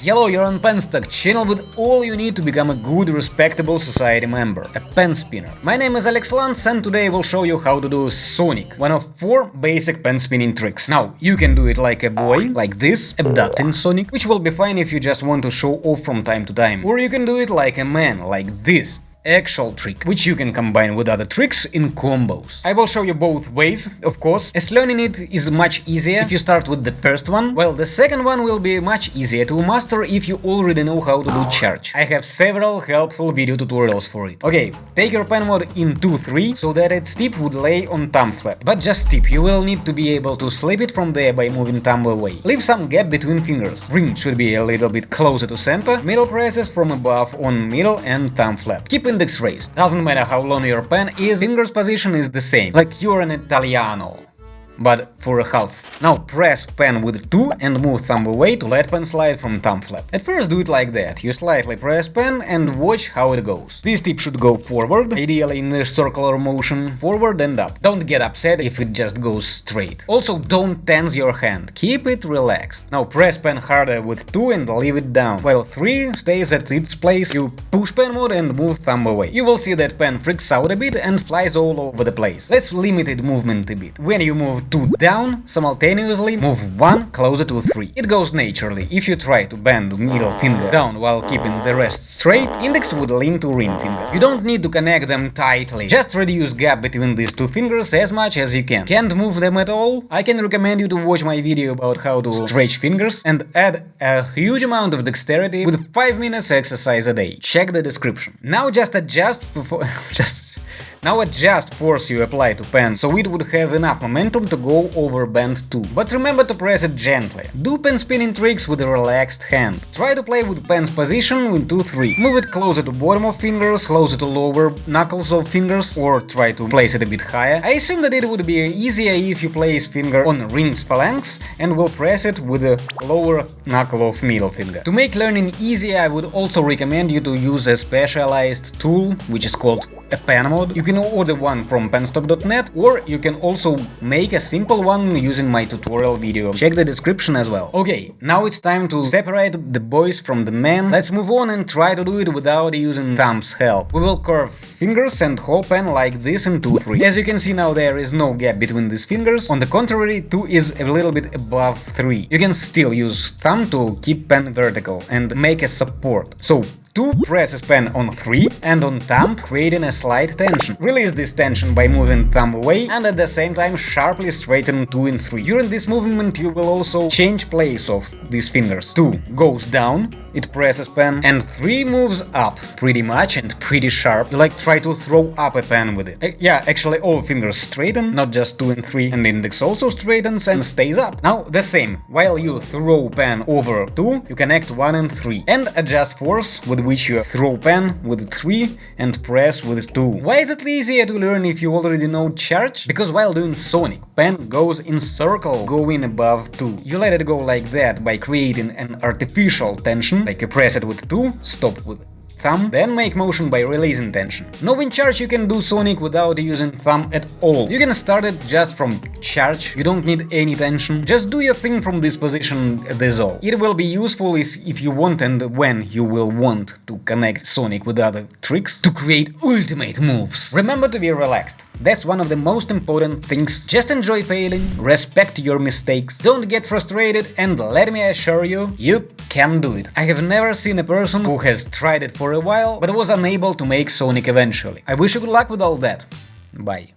Hello, you're on Penstock, channel with all you need to become a good, respectable society member, a pen spinner. My name is Alex Lantz and today I will show you how to do Sonic, one of four basic pen spinning tricks. Now, you can do it like a boy, like this, abducting Sonic, which will be fine if you just want to show off from time to time. Or you can do it like a man, like this, actual trick, which you can combine with other tricks in combos. I will show you both ways, of course, as learning it is much easier if you start with the first one, while the second one will be much easier to master if you already know how to do charge. I have several helpful video tutorials for it. Okay, take your pen mod in 2-3, so that its tip would lay on thumb flap. But just tip, you will need to be able to slip it from there by moving thumb away. Leave some gap between fingers. Ring should be a little bit closer to center, middle presses from above on middle and thumb flap. Keep index raised. Doesn't matter how long your pen is, finger's position is the same, like you're an Italiano but for a half. Now press pen with 2 and move thumb away to let pen slide from thumb flap. At first do it like that, you slightly press pen and watch how it goes. This tip should go forward, ideally in a circular motion, forward and up. Don't get upset if it just goes straight. Also don't tense your hand, keep it relaxed. Now press pen harder with 2 and leave it down, while 3 stays at its place, you push pen mode and move thumb away. You will see that pen freaks out a bit and flies all over the place. Let's limit movement a bit. When you move 2 down, simultaneously move 1 closer to 3. It goes naturally. If you try to bend middle finger down while keeping the rest straight, index would lean to ring finger. You don't need to connect them tightly, just reduce gap between these two fingers as much as you can. Can't move them at all? I can recommend you to watch my video about how to stretch fingers and add a huge amount of dexterity with 5 minutes exercise a day. Check the description. Now just adjust before... just now adjust force you apply to pen, so it would have enough momentum to go over bend 2. But remember to press it gently. Do pen spinning tricks with a relaxed hand. Try to play with pen's position with 2-3. Move it closer to bottom of fingers, closer to lower knuckles of fingers, or try to place it a bit higher. I assume that it would be easier if you place finger on ring's phalanx and will press it with the lower knuckle of middle finger. To make learning easier, I would also recommend you to use a specialized tool, which is called a pen mod. You can order one from penstock.net or you can also make a simple one using my tutorial video. Check the description as well. Okay, now it's time to separate the boys from the men. Let's move on and try to do it without using thumb's help. We will curve fingers and hold pen like this in 2-3. As you can see now there is no gap between these fingers. On the contrary, 2 is a little bit above 3. You can still use thumb to keep pen vertical and make a support. So 2 presses pen on 3 and on thumb creating a slight tension. Release this tension by moving thumb away and at the same time sharply straighten 2 and 3. During this movement you will also change place of these fingers. 2 goes down, it presses pen, and 3 moves up, pretty much and pretty sharp. You like try to throw up a pen with it. Uh, yeah, actually all fingers straighten, not just 2 and 3, and index also straightens and stays up. Now the same, while you throw pen over 2, you connect 1 and 3, and adjust force with which you throw pen with 3 and press with 2. Why is it easier to learn if you already know charge? Because while doing Sonic, pen goes in circle going above 2. You let it go like that by creating an artificial tension, like you press it with 2, stop with thumb, then make motion by releasing tension. Knowing charge you can do Sonic without using thumb at all. You can start it just from charge, you don't need any tension, just do your thing from this position, that's all. It will be useful if you want and when you will want to connect Sonic with other tricks to create ultimate moves. Remember to be relaxed. That's one of the most important things. Just enjoy failing, respect your mistakes, don't get frustrated and let me assure you, you can do it. I have never seen a person who has tried it for a while, but was unable to make Sonic eventually. I wish you good luck with all that. Bye.